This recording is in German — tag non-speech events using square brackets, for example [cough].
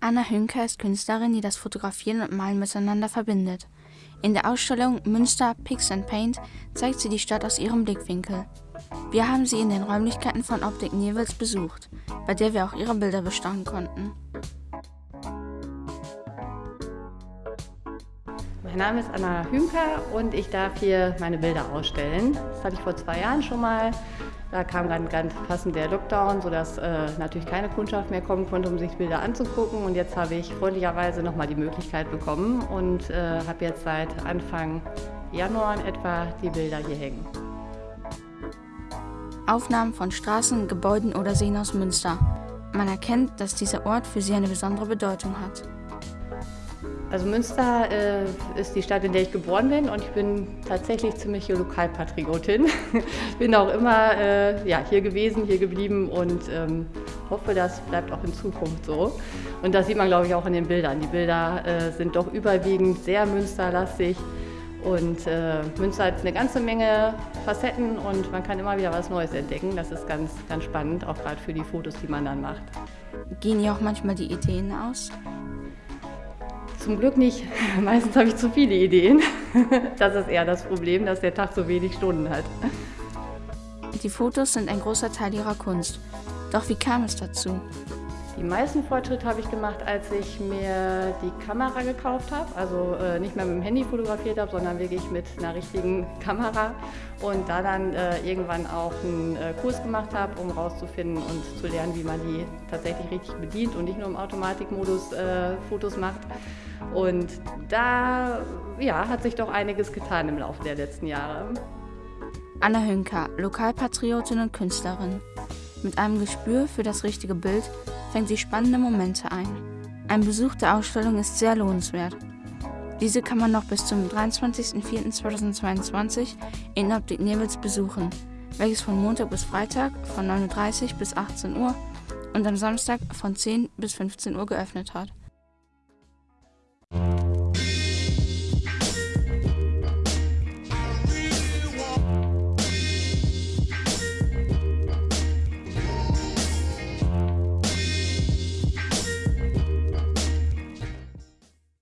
Anna Hünker ist Künstlerin, die das Fotografieren und Malen miteinander verbindet. In der Ausstellung Münster Pix and Paint zeigt sie die Stadt aus ihrem Blickwinkel. Wir haben sie in den Räumlichkeiten von Optik Nierwils besucht, bei der wir auch ihre Bilder bestaunen konnten. Mein Name ist Anna Hünker und ich darf hier meine Bilder ausstellen. Das hatte ich vor zwei Jahren schon mal. Da kam dann ganz passend der Lockdown, sodass äh, natürlich keine Kundschaft mehr kommen konnte, um sich Bilder anzugucken. Und jetzt habe ich freundlicherweise nochmal die Möglichkeit bekommen und äh, habe jetzt seit Anfang Januar in etwa die Bilder hier hängen. Aufnahmen von Straßen, Gebäuden oder Seen aus Münster. Man erkennt, dass dieser Ort für sie eine besondere Bedeutung hat. Also Münster äh, ist die Stadt, in der ich geboren bin und ich bin tatsächlich ziemliche Lokalpatriotin. [laughs] bin auch immer äh, ja, hier gewesen, hier geblieben und ähm, hoffe, das bleibt auch in Zukunft so. Und das sieht man, glaube ich, auch in den Bildern. Die Bilder äh, sind doch überwiegend sehr münsterlastig und äh, Münster hat eine ganze Menge Facetten und man kann immer wieder was Neues entdecken. Das ist ganz, ganz spannend, auch gerade für die Fotos, die man dann macht. Gehen ihr auch manchmal die Ideen aus? Zum Glück nicht. [laughs] Meistens habe ich zu viele Ideen. [laughs] Das ist eher das Problem, dass der Tag so wenig Stunden hat. Die Fotos sind ein großer Teil ihrer Kunst. Doch wie kam es dazu? Die meisten Fortschritte habe ich gemacht, als ich mir die Kamera gekauft habe. Also äh, nicht mehr mit dem Handy fotografiert habe, sondern wirklich mit einer richtigen Kamera. Und da dann äh, irgendwann auch einen äh, Kurs gemacht habe, um rauszufinden und zu lernen, wie man die tatsächlich richtig bedient und nicht nur im Automatikmodus äh, Fotos macht. Und da ja, hat sich doch einiges getan im Laufe der letzten Jahre. Anna Hünker, Lokalpatriotin und Künstlerin. Mit einem Gespür für das richtige Bild fängt sie spannende Momente ein. Ein Besuch der Ausstellung ist sehr lohnenswert. Diese kann man noch bis zum 23.04.2022 in Optik Nebels besuchen, welches von Montag bis Freitag von 9.30 Uhr bis 18 Uhr und am Samstag von 10 bis 15 Uhr geöffnet hat.